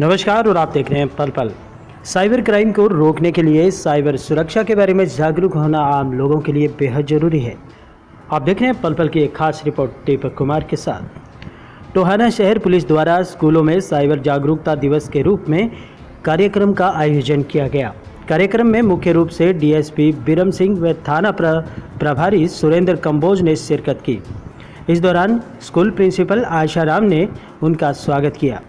नमस्कार और आप देख रहे हैं पल पल। साइबर क्राइम को रोकने के लिए साइबर सुरक्षा के बारे में जागरूक होना आम लोगों के लिए बेहद ज़रूरी है। आप देख रहे हैं पल पल की एक खास रिपोर्ट दीपक कुमार के साथ। टोहाना शहर पुलिस द्वारा स्कूलों में साइबर जागरूकता दिवस के रूप में कार्यक्रम का आयोजन किया गया। कार्यक्रम में मुख्य रूप से डीएसपी बिरम सिंह व थाना प्र, प्रभारी सुरेंद्र कंबोज ने शिरकत की। इस दौरान स्कूल प्रिंसिपल आशा राम ने उनका स्वागत किया।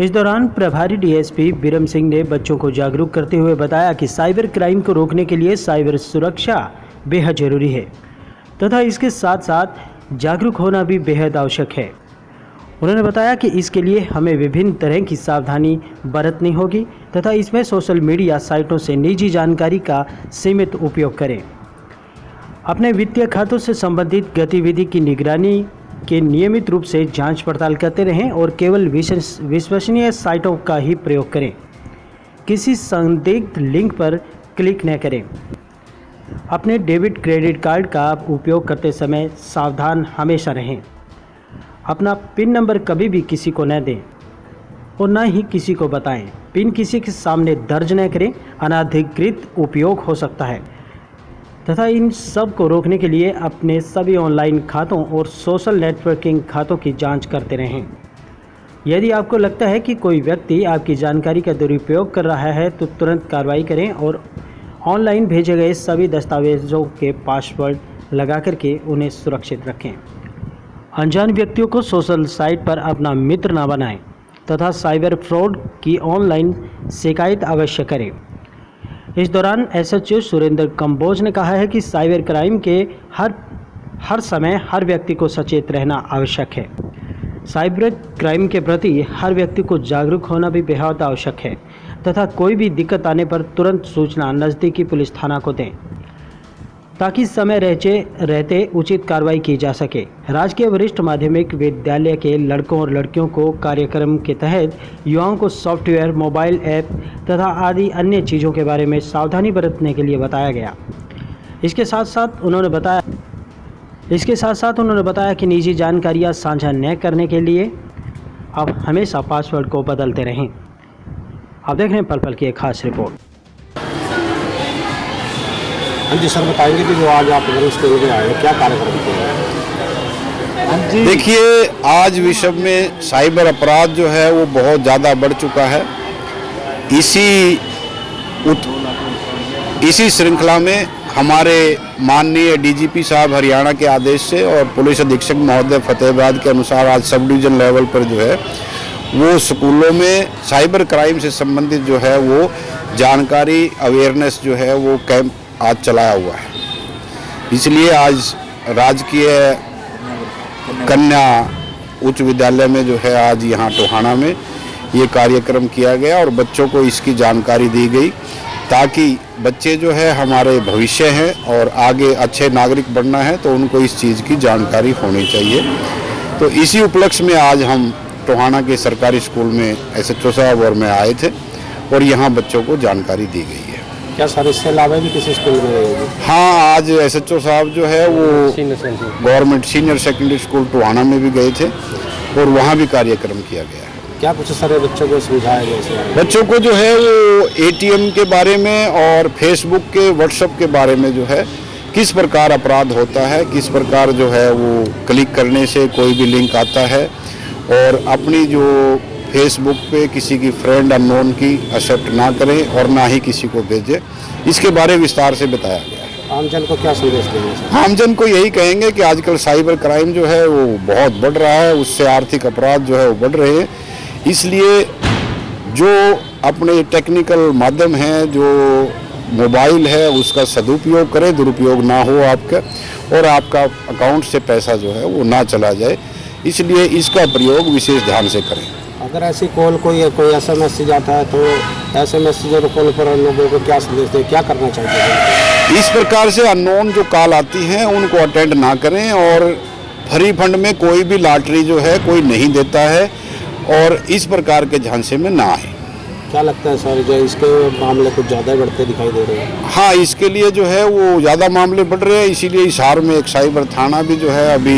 इस दौरान प्रभारी डीएसपी बिरम सिंह ने बच्चों को जागरूक करते हुए बताया कि साइबर क्राइम को रोकने के लिए साइबर सुरक्षा बेहद ज़रूरी है, तथा इसके साथ साथ जागरूक होना भी बेहद आवश्यक है। उन्होंने बताया कि इसके लिए हमें विभिन्न तरह की सावधानी बरतनी होगी, तथा इसमें सोशल मीडिया साइटों से निजी जानकारी का सीमित उपयोग करें। अपने वित्तीय खातों से संबंधित गतिविधि की निगरानी के नियमित रूप से जाँच पड़ताल करते रहें और केवल विश्वस- विश्वसनीय साइटों का ही प्रयोग करें। किसी संदिग्ध लिंक पर क्लिक न करें। अपने डेबिट क्रेडिट कार्ड का उपयोग करते समय सावधान हमेशा रहें। अपना पिन नंबर कभी भी किसी को न दें और न ही किसी को बताएँ। पिन किसी के सामने दर्ज न करें। अनाधिकृत उपयोग हो सकता है। तथा इन सबको रोकने के लिए अपने सभी ऑनलाइन खातों और सोशल नेटवर्किंग खातों की जाँच करते रहें। यदि आपको लगता है कि कोई व्यक्ति आपकी जानकारी का दुरुपयोग कर रहा है तो तुरंत कार्रवाई करें और ऑनलाइन भेजे गए सभी दस्तावेजों के पासवर्ड लगा करके उन्हें सुरक्षित रखें। अनजान व्यक्तियों को सोशल साइट पर अपना मित्र न बनाएँ तथा साइबर फ्रॉड की ऑनलाइन शिकायत अवश्य करें। इस दौरान एसएचओ सुरेंद्र कंबोज ने कहा है कि साइबर क्राइम के हर हर समय हर व्यक्ति को सचेत रहना आवश्यक है। साइबर क्राइम के प्रति हर व्यक्ति को जागरूक होना भी बेहद आवश्यक है, तथा कोई भी दिक्कत आने पर तुरंत सूचना नज़दीकी पुलिस थाना को दें। ताकि समय रहते रहते उचित कार्रवाई की जा सके। राजकीय वरिष्ठ माध्यमिक विद्यालय के लड़कों और लड़कियों को कार्यक्रम के तहत युवाओं को सॉफ्टवेयर, मोबाइल ऐप तथा आदि अन्य चीज़ों के बारे में सावधानी बरतने के लिए बताया गया। इसके साथ साथ उन्होंने बताया, इसके साथ साथ उन्होंने बताया कि निजी जानकारियाँ साझा न करने के लिए आप हमेशा पासवर्ड को बदलते रहें। आप देख रहे हैं पल पल की एक खास रिपोर्ट। हाँ जी सर बताएँगे कि जो आज आप इधर स्कूल में आए हैं, क्या कार्यक्रम किया देखिए आज विश्व में साइबर अपराध जो है वो बहुत ज़्यादा बढ़ चुका है। इसी उत, इसी श्रृंखला में हमारे माननीय डीजीपी साहब हरियाणा के आदेश से और पुलिस अधीक्षक महोदय फतेहाबाद के अनुसार आज सब डिवीज़न लेवल पर जो है वो स्कूलों में साइबर क्राइम से संबंधित जो है वो जानकारी अवेयरनेस जो है वो कैंप आज चलाया हुआ है। इसलिए आज राजकीय कन्या उच्च विद्यालय में जो है आज यहाँ टोहाना में ये कार्यक्रम किया गया और बच्चों को इसकी जानकारी दी गई ताकि बच्चे जो है हमारे भविष्य हैं और आगे अच्छे नागरिक बनना है तो उनको इस चीज़ की जानकारी होनी चाहिए। तो इसी उपलक्ष्य में आज हम टोहाना के सरकारी स्कूल में एस एच साहब और मैं आए थे और यहाँ बच्चों को जानकारी दी गई है। क्या सर इससे अलावा भी किसी स्कूल में हाँ? आज एस एच ओ साहब जो है वो government senior secondary school Tohana में भी गए थे और वहाँ भी कार्यक्रम किया गया है। क्या कुछ सर बच्चों को समझाया गया बच्चों को जो है वो एटीएम के बारे में और फेसबुक के व्हाट्सएप के बारे में जो है किस प्रकार अपराध होता है किस प्रकार जो है वो क्लिक करने से कोई भी लिंक आता है और अपनी जो फेसबुक पे किसी की फ्रेंड अननोन की एक्सेप्ट ना करें और ना ही किसी को भेजें। इसके बारे विस्तार से बताया गया है। आमजन को क्या संदेश देंगे आमजन को यही कहेंगे कि आजकल साइबर क्राइम जो है वो बहुत बढ़ रहा है उससे आर्थिक अपराध जो है वो बढ़ रहे हैं। इसलिए जो अपने टेक्निकल माध्यम हैं जो मोबाइल है उसका सदुपयोग करें दुरुपयोग ना हो आपका और आपका अकाउंट से पैसा जो है वो ना चला जाए। इसलिए इसका प्रयोग विशेष ध्यान से करें। अगर ऐसी कॉल कोई कोई ऐसा मैसेज आता है तो ऐसे मैसेज और कॉल पर लोगों को क्या संदेश दें क्या करना चाहिए? इस प्रकार से अननोन जो कॉल आती हैं उनको अटेंड ना करें और फ्री फंड में कोई भी लॉटरी जो है कोई नहीं देता है और इस प्रकार के झांसे में ना आए। क्या लगता है सर जो इसके मामले कुछ ज़्यादा बढ़ते दिखाई दे रहे हैं? हाँ इसके लिए जो है वो ज़्यादा मामले बढ़ रहे हैं इसीलिए हिसार में एक साइबर थाना भी जो है अभी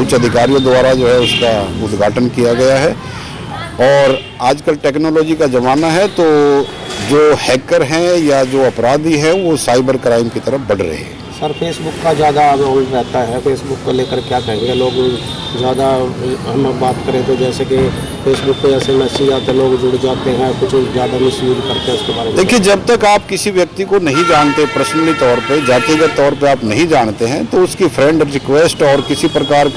उच्च अधिकारियों द्वारा जो है उसका उद्घाटन किया गया है। और आजकल टेक्नोलॉजी का ज़माना है तो जो हैकर हैं या जो अपराधी हैं वो साइबर क्राइम की तरफ़ बढ़ रहे हैं। सर फेसबुक का ज़्यादा रोल रहता है। फेसबुक को लेकर क्या कहेंगे लोग? ज़्यादा हम बात करें तो जैसे कि फेसबुक पे ऐसे मैसेज आते हैं, लोग जुड़ जाते हैं कुछ ज़्यादा मिस यूज़ करते हैं उसके बारे में। देखिए जब तक आप किसी व्यक्ति को नहीं जानते पर्सनली तौर पे जातिगत तौर पे आप नहीं जानते हैं तो उसकी फ्रेंड रिक्वेस्ट और किसी प्रकार